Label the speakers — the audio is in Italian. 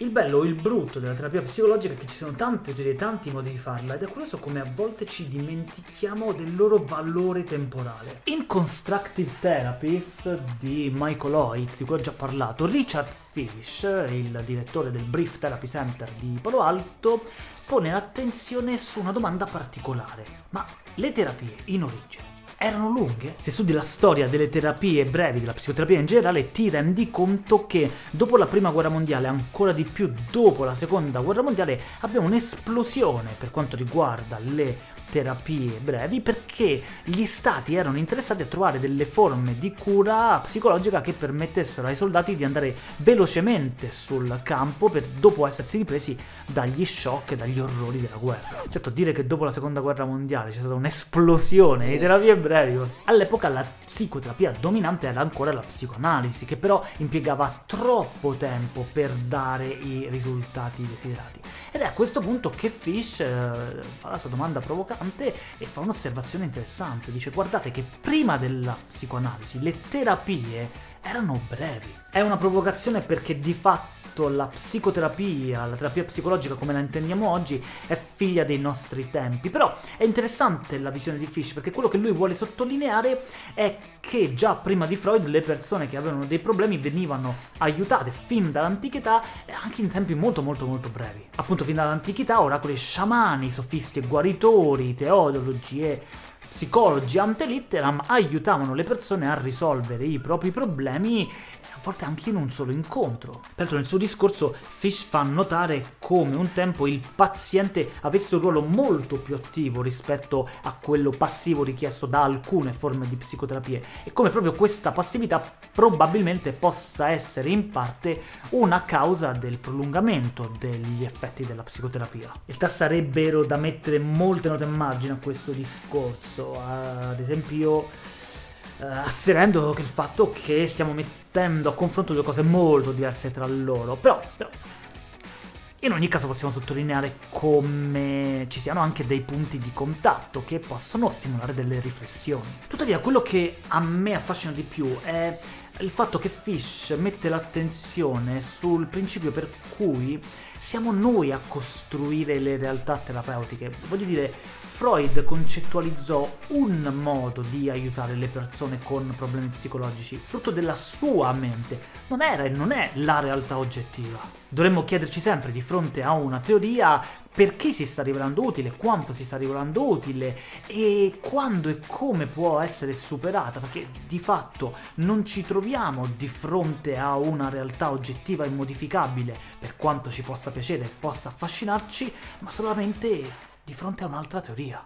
Speaker 1: Il bello o il brutto della terapia psicologica è che ci sono tante teorie, tanti modi di farla ed è curioso come a volte ci dimentichiamo del loro valore temporale. In Constructive Therapies di Michael Hoyt, di cui ho già parlato, Richard Fish, il direttore del Brief Therapy Center di Palo Alto, pone l'attenzione su una domanda particolare. Ma le terapie in origine erano lunghe. Se studi la storia delle terapie brevi, della psicoterapia in generale, ti rendi conto che dopo la prima guerra mondiale, ancora di più dopo la seconda guerra mondiale, abbiamo un'esplosione per quanto riguarda le terapie brevi perché gli stati erano interessati a trovare delle forme di cura psicologica che permettessero ai soldati di andare velocemente sul campo per dopo essersi ripresi dagli shock e dagli orrori della guerra. Certo, dire che dopo la seconda guerra mondiale c'è stata un'esplosione di terapie brevi, all'epoca la psicoterapia dominante era ancora la psicoanalisi, che però impiegava troppo tempo per dare i risultati desiderati. Ed è a questo punto che Fish eh, fa la sua domanda provocante e fa un'osservazione interessante. Dice guardate che prima della psicoanalisi le terapie erano brevi. È una provocazione perché di fatto la psicoterapia, la terapia psicologica come la intendiamo oggi, è figlia dei nostri tempi. Però è interessante la visione di Fish, perché quello che lui vuole sottolineare è che già prima di Freud le persone che avevano dei problemi venivano aiutate fin dall'antichità e anche in tempi molto molto molto brevi. Appunto fin dall'antichità oracoli sciamani, sofisti e guaritori, teodologi e psicologi ante litteram aiutavano le persone a risolvere i propri problemi a volte anche in un solo incontro. Peraltro nel suo discorso Fish fa notare come un tempo il paziente avesse un ruolo molto più attivo rispetto a quello passivo richiesto da alcune forme di psicoterapie. E come proprio questa passività probabilmente possa essere in parte una causa del prolungamento degli effetti della psicoterapia. In realtà sarebbero da mettere molte note a margine a questo discorso, ad esempio eh, asserendo che il fatto che stiamo mettendo a confronto due cose molto diverse tra loro, però, però in ogni caso possiamo sottolineare come ci siano anche dei punti di contatto che possono stimolare delle riflessioni. Tuttavia quello che a me affascina di più è il fatto che Fish mette l'attenzione sul principio per cui siamo noi a costruire le realtà terapeutiche. Voglio dire, Freud concettualizzò un modo di aiutare le persone con problemi psicologici, frutto della sua mente, non era e non è la realtà oggettiva. Dovremmo chiederci sempre di fronte a una teoria perché si sta rivelando utile, quanto si sta rivelando utile e quando e come può essere superata, perché di fatto non ci troviamo di fronte a una realtà oggettiva e modificabile, per quanto ci possa piacere e possa affascinarci, ma solamente di fronte a un'altra teoria.